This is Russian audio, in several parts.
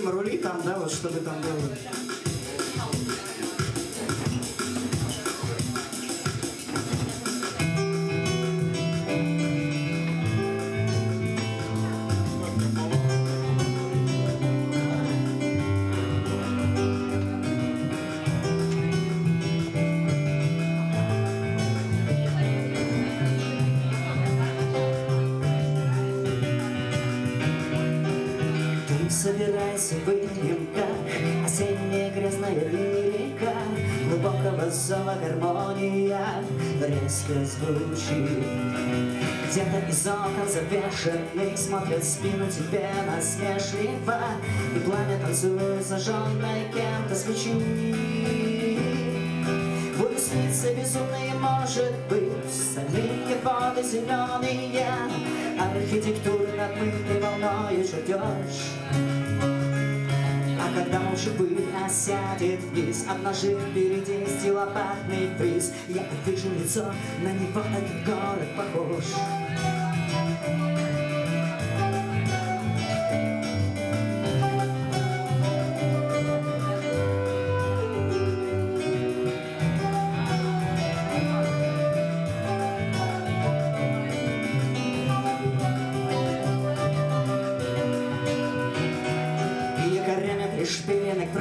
Дима, рули там, да, вот чтобы там было. Собирайся, выпьем как осенняя грязная лирика Глубокого зова гармония. Резко звучит. Где-то из окон завешенных смотрят спину тебе насмешливо. И пламя танцует зажженной кем-то свечи. Буду сниться безумные, может быть Стальные воды зеленые Архитектуры надмытой волною ждешь А когда молча пыль осядет вниз Обнажив впереди стилопатный приз Я увижу лицо, на него этот город похож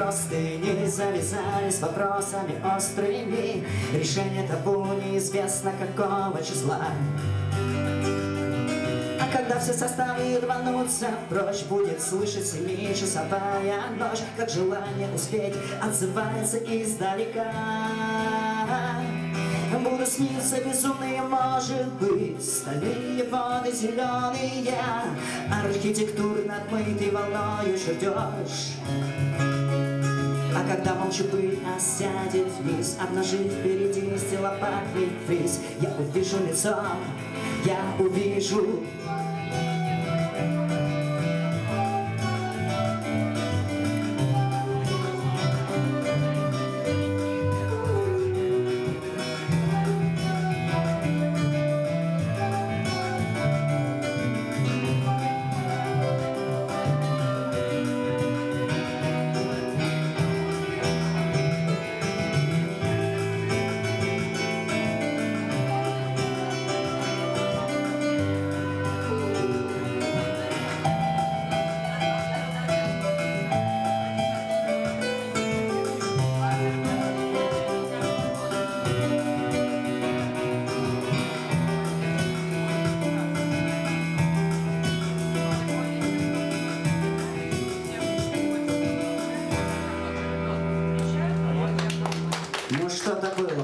пришпиленных простыней Завязались вопросами острыми. Решение табу неизвестно какого числа. А когда все составы рванутся прочь Будет слышать семичасовая ночь. Как желание успеть отзывается издалека. Буду сниться безумные, может быть Стальные воды зеленые. Архитектуры надмытой волною ждешь А когда молча пыль осядет вниз Обнажив впереди стилопатный фриз. Я увижу лицо, я увижу Ну что-то было